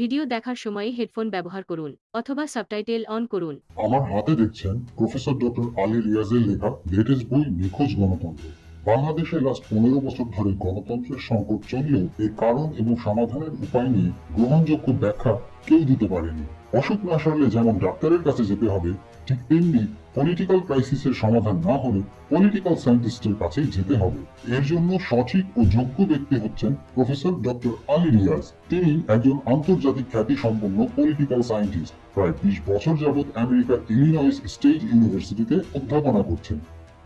Video দেখার সময় headphone ব্যবহার করুন অথবা সাবটাইটেল অন করুন। আমার হাতে দেখছেন প্রফেসর ডক্টর আলী রিয়াজের লেখা লেটেস্ট বই নিখোঁজ গণতন্ত্র। বাংলাদেশে লাস্ট পনেরো বছর ধরে গণতন্ত্রের সংকট চললেও এর কারণ এবং সমাধানের উপায় নিয়ে গ্রহণযোগ্য ব্যাখ্যা কেউ দিতে পারেনি। অসুখ না সারলে যেমন ডাক্তারের কাছে যেতে হবে, ঠিক তেমনি পলিটিক্যাল ক্রাইসিসের সমাধান না হলে পলিটিক্যাল সায়েন্টিস্টের কাছেই যেতে হবে। এর জন্য সঠিক ও যোগ্য ব্যক্তি হচ্ছেন প্রফেসর ডক্টর আলী রিয়াজ। তিনি একজন আন্তর্জাতিক খ্যাতি সম্পন্ন পলিটিক্যাল সায়েন্টিস্ট প্রায় বিশ বছর যাবৎ আমেরিকার ইলিনয়েস স্টেট ইউনিভার্সিটিতে অধ্যাপনা করছেন।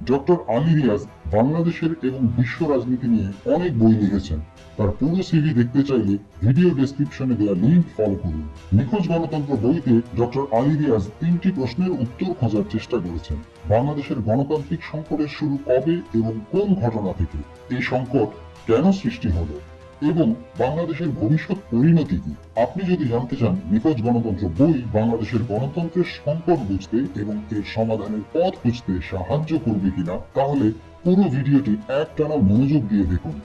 ডক্টর আলী রিয়াজ বাংলাদেশের এবং বিশ্ব রাজনীতি নিয়ে অনেক বই লিখেছেন। তার পুরো সিভি দেখতে চাইলে ভিডিও ডেসক্রিপশনে দেওয়া লিঙ্ক ফলো করুন। নিখোঁজ গণতন্ত্র বইতে ডক্টর আলী রিয়াজ তিনটি প্রশ্নের উত্তর খোঁজার চেষ্টা করেছেন। বাংলাদেশের গণতান্ত্রিক সংকটের শুরু কবে এবং কোন ঘটনা থেকে? এই সংকট কেন সৃষ্টি হলো? এবং বাংলাদেশের ভবিষ্যৎ পরিণতি কি? আপনি যদি জানতে চান নিখোঁজ গণতন্ত্র বই বাংলাদেশের গণতন্ত্রের সংকট বুঝতে এবং এর সমাধানের পথ খুঁজতে সাহায্য করবে কিনা, তাহলে পুরো ভিডিওটি একটানা মনোযোগ দিয়ে দেখুন।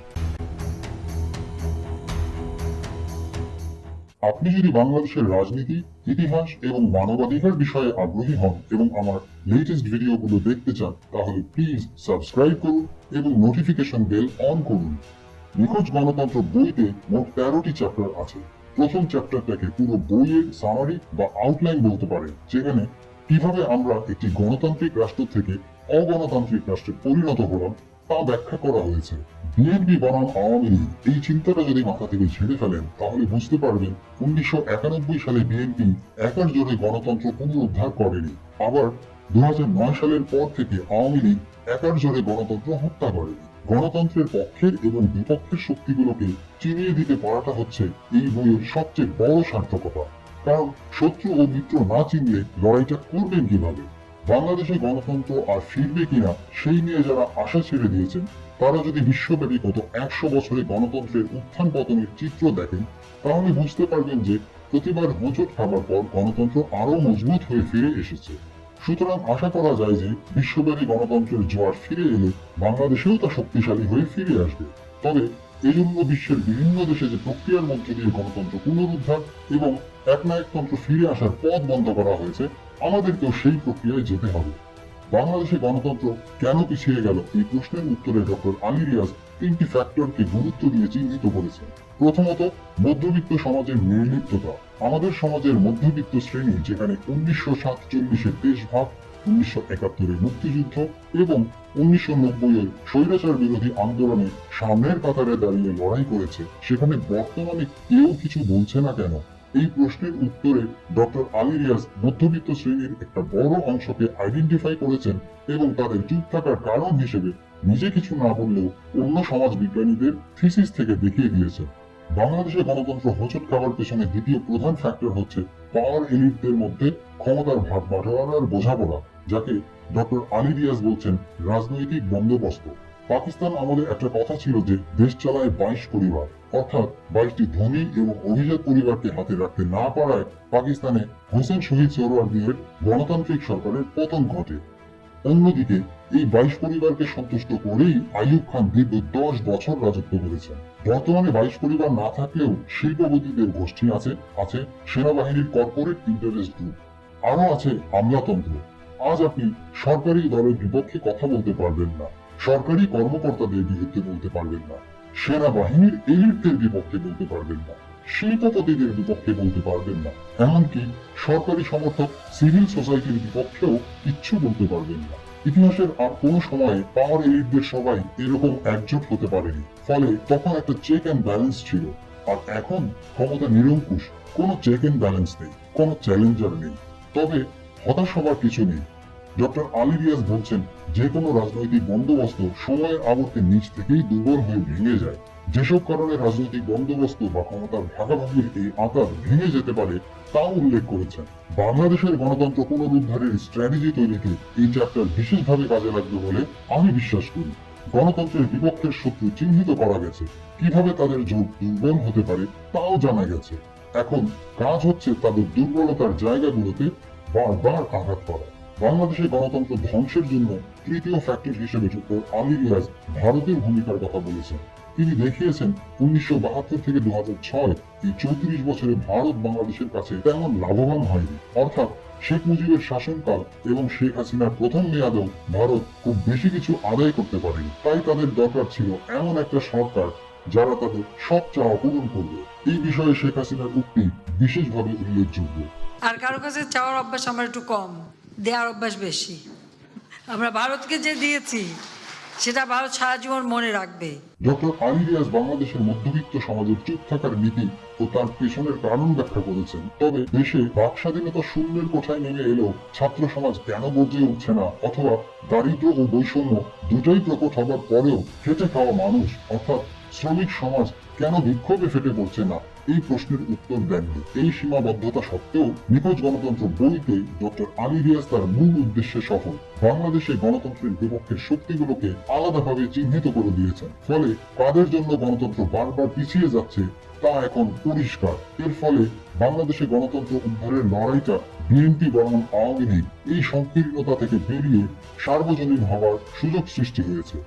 আপনি যদি বাংলাদেশের রাজনীতি, ইতিহাস এবং মানবাধিকার বিষয়ে আগ্রহী হন এবং আমার লেটেস্ট ভিডিওগুলো দেখতে চান, তাহলে প্লিজ সাবস্ক্রাইব করুন এবং নোটিফিকেশন বেল অন করুন। নিখোঁজ গণতন্ত্র বইতে মোট তেরোটি চ্যাপ্টার আছে। প্রথম চ্যাপ্টারটাকে পুরো বইয়ের সামারি বা আউটলাইন বলতে পারেন যেখানে কীভাবে আমরা একটি গণতান্ত্রিক রাষ্ট্র থেকে অগণতান্ত্রিক রাষ্ট্রে পরিণত হলাম তা ব্যাখ্যা করা হয়েছে। বিএনপি বনাম আওয়ামী লীগ। এই চিন্তাটা যদি মাথা থেকে ঝেড়ে ফেলেন, তাহলে বুঝতে পারবেন উনিশশো একানব্বই সালে বিএনপি একার জোরে গণতন্ত্র পুনরুদ্ধার করেনি। আবার দু হাজার নয় সালের পর থেকে আওয়ামী লীগ একার জোরে গণতন্ত্র হত্যা করেনি। গণতন্ত্রের পক্ষের এবং বিপক্ষের শক্তিগুলোকে চিনিয়ে দিতে পারাটা হচ্ছে এই বইয়ের সবচেয়ে বড় সার্থকতা। কারণ শত্রু ও মিত্র না চিনলে লড়াইটা করবেন কীভাবে? বাংলাদেশে গণতন্ত্র আর ফিরবে কিনা, সেই নিয়ে যারা আশা ছেড়ে দিয়েছেন, তারা যদি বিশ্বব্যাপী গত একশো বছরে গণতন্ত্রের উত্থান পতনের চিত্র দেখেন, তাহলে বুঝতে পারবেন যে প্রতিবার হোঁচট খাবার পর গণতন্ত্র আরও মজবুত হয়ে ফিরে এসেছে। সুতরাং আশা করা যায় যে বিশ্বব্যাপী গণতন্ত্রের জোয়ার ফিরে এলে বাংলাদেশেও তা শক্তিশালী হয়ে ফিরে আসবে। তবে এজন্য বিশ্বের বিভিন্ন দেশে যে প্রক্রিয়ার মধ্যে দিয়ে গণতন্ত্র পুনরুদ্ধার এবং একনায়কতন্ত্র ফিরে আসার পথ বন্ধ করা হয়েছে, আমাদেরকেও সেই প্রক্রিয়ায় যেতে হবে। বাংলাদেশে গণতন্ত্র কেন পিছিয়ে গেল এই প্রশ্নের উত্তরে ডক্টর আলী রিয়াজ তিনটি ফ্যাক্টরকে গুরুত্ব দিয়ে চিহ্নিত করেছেন। প্রথমত, মধ্যবিত্ত সমাজের নির্লিপ্ততা আমাদের সমাজের মধ্যবিত্ত শ্রেণি, যেখানে উনিশশো সাতচল্লিশের দেশভাগ উনিশশো একাত্তরের মুক্তিযুদ্ধ এবং উনিশশো নব্বইয়ের স্বৈরাচার বিরোধী আন্দোলনে সামনের কাতারে দাঁড়িয়ে লড়াই করেছে, সেখানে বর্তমানে কেউ কিছু বলছে না কেন? এই প্রশ্নের উত্তরে ডক্টর আলী রিয়াজ মধ্যবিত্ত শ্রেণির একটা বড় অংশকে আইডেন্টিফাই করেছেন এবং তাদের চুপ থাকার কারণ হিসেবে নিজে কিছু না বললেও অন্য সমাজ বিজ্ঞানীদের থিসিস থেকে দেখিয়ে দিয়েছেন। বাংলাদেশে গণতন্ত্র হোঁচট খাবার পেছনে দ্বিতীয় প্রধান ফ্যাক্টর হচ্ছে পাওয়ার এলিটদের মধ্যে ক্ষমতার ভাগ বাটোয়ারার বোঝাপড়া, যাকে ডক্টর আলী রিয়াজ বলছেন রাজনৈতিক বন্দোবস্ত। পাকিস্তান আমলে একটা কথা ছিল যে দেশ চালায় বাইশ পরিবার, অর্থাৎ বাইশটি ধনী এবং অভিজাত পরিবারকে হাতে রাখতে না পারায় পাকিস্তানে হোসেন শহীদ সোহরাওয়ার্দীর গণতান্ত্রিক সরকারের পতন ঘটে। অন্যদিকে এই বাইশ পরিবারকে সন্তুষ্ট করেই আইয়ুব খান দীর্ঘ দশ বছর রাজত্ব করেছেন। বর্তমানে বাইশ পরিবার না থাকলেও শিল্পপতিদের গোষ্ঠী আছে আছে সেনাবাহিনীর কর্পোরেট ইন্টারেস্ট গ্রুপ আরও আছে আমলাতন্ত্র। আজ আপনি সরকারি দলের বিপক্ষে কথা বলতে পারবেন না, সরকারি কর্মকর্তাদের বিরুদ্ধে বলতে পারবেন না, সেনাবাহিনীর এলিটদের বিপক্ষে বলতে পারবেন না, শিল্পপতিদের বিপক্ষে বলতে পারবেন না, এমনকি সরকারি সমর্থক সিভিল সোসাইটির বিপক্ষেও কিচ্ছু বলতে পারবেন না। ইতিহাসের আর কোনো সময়ে পাওয়ার এলিটদের সবাই এরকম একজোট হতে পারেনি। ফলে তখন একটা চেক অ্যান্ড ব্যালেন্স ছিল। আর এখন ক্ষমতা নিরঙ্কুশ, কোনো চেক অ্যান্ড ব্যালেন্স নেই, কোনো চ্যালেঞ্জার নেই। তবে হতাশ হবার কিছু নেই। ডক্টর আলী রিয়াজ বলছেন, যে কোনো রাজনৈতিক বন্দোবস্ত সময়ের আবর্তে নিচ থেকেই দুর্বল হয়ে ভেঙে যায়। যেসব কারণে রাজনৈতিক বন্দোবস্ত বা ক্ষমতার ভাগাভাগির এই আকার ভেঙে যেতে পারে, তাও উল্লেখ করেছেন। বাংলাদেশের গণতন্ত্র পুনরুদ্ধারের স্ট্র্যাটেজি তৈরিতে এই চ্যাপ্টার বিশেষভাবে কাজে লাগবে বলে আমি বিশ্বাস করি। গণতন্ত্রের বিপক্ষের শত্রু চিহ্নিত করা গেছে। কীভাবে তাদের জোট দুর্বল হতে পারে, তাও জানা গেছে। এখন কাজ হচ্ছে তাদের দুর্বলতার জায়গাগুলোতে বারবার আঘাত করা। বাংলাদেশের গণতন্ত্র ধ্বংসের জন্য তৃতীয় ফ্যাক্টর হিসেবে ডক্টর আলী রিয়াজ ভারতের ভূমিকার কথা বলেছেন। তিনি দেখিয়েছেন, উনিশশো বাহাত্তর থেকে দু এই চৌত্রিশ বছরে ভারত বাংলাদেশের কাছে তেমন লাভবান হয়নি। অর্থাৎ শেখ মুজিবের শাসনকাল এবং শেখ হাসিনার প্রথম মেয়াদেও ভারত খুব বেশি কিছু আদায় করতে পারেনি। তাই তাদের দরকার ছিল এমন একটা সরকার যারা তাদের সব চাওয়া পূরণ করবে। এই বিষয়ে শেখ হাসিনার উক্তি বিশেষভাবে উল্লেখযোগ্য। আর কারও কাছে চাওয়ার অভ্যাস আমার একটু কম, দেওয়ার অভ্যাস বেশি। আমরা ভারতকে যে দিয়েছি সেটা ভারত সারা জীবন মনে রাখবে। ডক্টর বাংলাদেশের মধ্যবিত্ত সমাজের চুপ থাকার নীতি ও তার পেছনের কারণ ব্যাখ্যা করেছেন। তবে দেশে বাক স্বাধীনতা শূন্যের কোথায় নেমে এলেও ছাত্র সমাজ কেন বদলে উঠছে না অথবা দারিদ্র ও বৈষম্য দুটাই প্রকট হবার পরেও খেটে খাওয়া মানুষ, অর্থাৎ শ্রমিক সমাজ কেন বিক্ষোভে ফেটে পড়ছে না? এই প্রশ্নের উত্তর দেননি। এই সীমাবদ্ধতা সত্ত্বেও নিখোঁজ গণতন্ত্র বইতে ডক্টর আলী রিয়াজ তার মূল উদ্দেশ্যে সফল বাংলাদেশে গণতন্ত্রের বিপক্ষের শক্তিগুলোকে আলাদাভাবে চিহ্নিত করে দিয়েছেন। ফলে কাদের জন্য গণতন্ত্র বারবার পিছিয়ে যাচ্ছে, তা এখন পরিষ্কার। এর ফলে বাংলাদেশে গণতন্ত্র উদ্ধারের লড়াইটা বিএনপি বনাম আওয়ামী এই সংকীর্ণতা থেকে বেরিয়ে সার্বজনীন হওয়ার সুযোগ সৃষ্টি হয়েছে।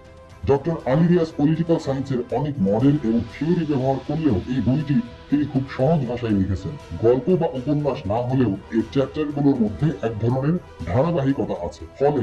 ডক্টর আলিরিয়াস পলিটিক্যাল সায়েন্সের অনেক মডেল এবং থিওরি ব্যবহার করলেও এই বইটি তিনি খুব সহজ ভাষায় লিখেছেন। গল্প বা উপন্যাস না হলেও এর চ্যাপ্টারগুলোর মধ্যে এক ধরনের ধারাবাহিকতা আছে। ফলে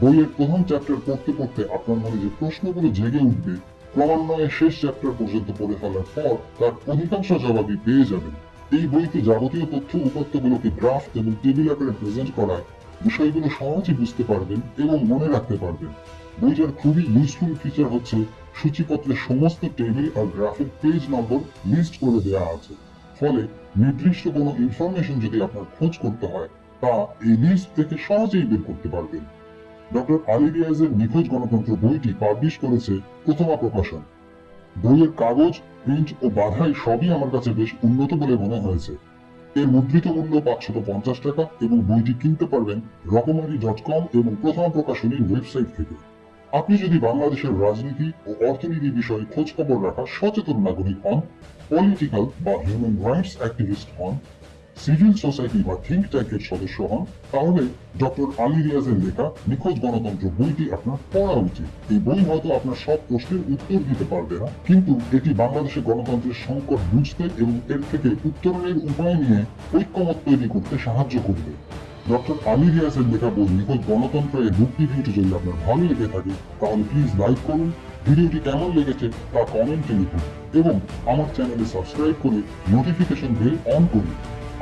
বইয়ের প্রথম চ্যাপ্টার পড়তে পড়তে আপনার মনে যে প্রশ্নগুলো জেগে উঠবে, ক্রমান্বয়ে শেষ চ্যাপ্টার পর্যন্ত পড়ে ফেলার পর তার অধিকাংশ জবাবই পেয়ে যাবেন। এই বইতে যাবতীয় তথ্য, উপাত্তগুলোকে গ্রাফ এবং টেবিল আকারে প্রেজেন্ট করায় বিষয়গুলো সহজে বুঝতে পারবেন এবং মনে রাখতে পারবেন। বইটার খুবই ইউজফুল ফিচার হচ্ছে সূচিপত্রের সমস্ত টেবিল আর গ্রাফের পেজ নম্বর লিস্ট করে দেওয়া আছে। ফলে নির্দিষ্ট কোনো ইনফরমেশন যদি আপনার খোঁজ করতে হয়, তা এই লিস্ট থেকে সহজেই বের করতে পারবেন। ডক্টর আলী রিয়াজের নিখোঁজ গণতন্ত্র বইটি পাবলিশ করেছে প্রথমা প্রকাশন। বইয়ের কাগজ প্রিন্ট ও বাধাই সবই আমার কাছে বেশ উন্নত বলে মনে হয়েছে। এর মুদ্রিত মূল্য পাঁচশত পঞ্চাশ টাকা এবং বইটি কিনতে পারবেন রকমারি ডট কম এবং প্রথম প্রকাশনীর ওয়েবসাইট থেকে। আপনি যদি বাংলাদেশের রাজনীতি ও অর্থনীতি বিষয়ে খোঁজ খবর রাখা সচেতন নাগরিক হন পলিটিক্যাল বা হিউম্যান রাইটস অ্যাক্টিভিস্ট হন সিভিল সোসাইটি বা থিঙ্ক ট্যাঙ্কের সদস্য হন, তাহলে ডক্টর আলী রিয়াজের লেখা নিখোঁজ গণতন্ত্র বইটি আপনার পড়া উচিত। এই বই হয়তো আপনার সব প্রশ্নের উত্তর দিতে পারবে না, কিন্তু এটি বাংলাদেশের গণতন্ত্রের সংকট বুঝতে এবং এর থেকে উত্তরণের উপায় নিয়ে ঐক্যমত তৈরি করতে সাহায্য করবে। ডক্টর আমির রিয়াজের লেখা বই নিখোঁজ গণতন্ত্র এর বুক রিভিউটি যদি আপনার ভালো লেগে থাকে, তাহলে প্লিজ লাইক করুন। ভিডিওটি কেমন লেগেছে তা কমেন্টে লিখুন এবং আমার চ্যানেলে সাবস্ক্রাইব করে নোটিফিকেশন বেল অন করুন।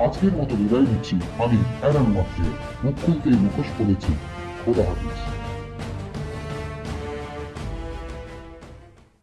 আজকের মতো বিদায় নিচ্ছি। আমি অ্যারন মাত্রে মুখ খুলতেই মুখোশ করেছি খোদা হাফিজ।